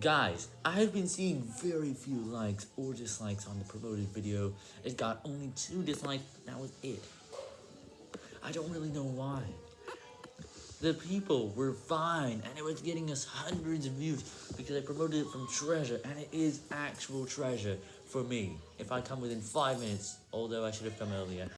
Guys, I've been seeing very few likes or dislikes on the promoted video. It got only two dislikes, that was it. I don't really know why. The people were fine, and it was getting us hundreds of views because I promoted it from treasure, and it is actual treasure for me if I come within 5 minutes, although I should have come earlier.